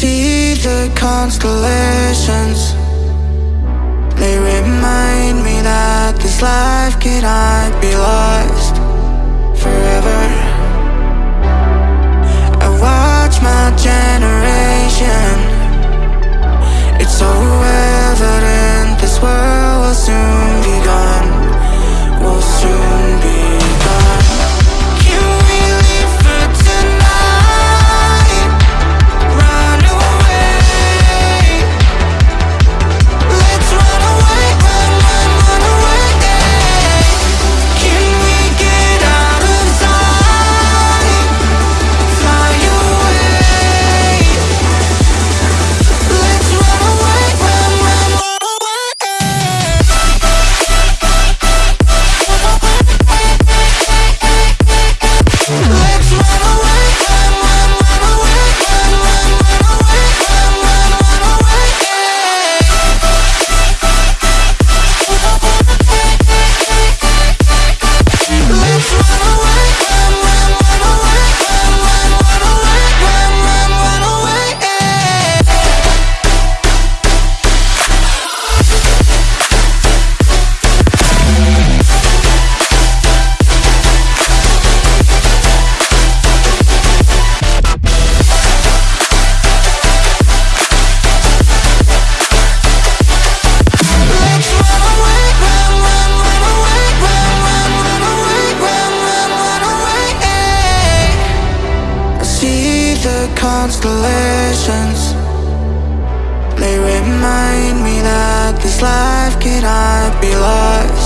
see the constellations. They remind constellations. They remind me that this life cannot be lost.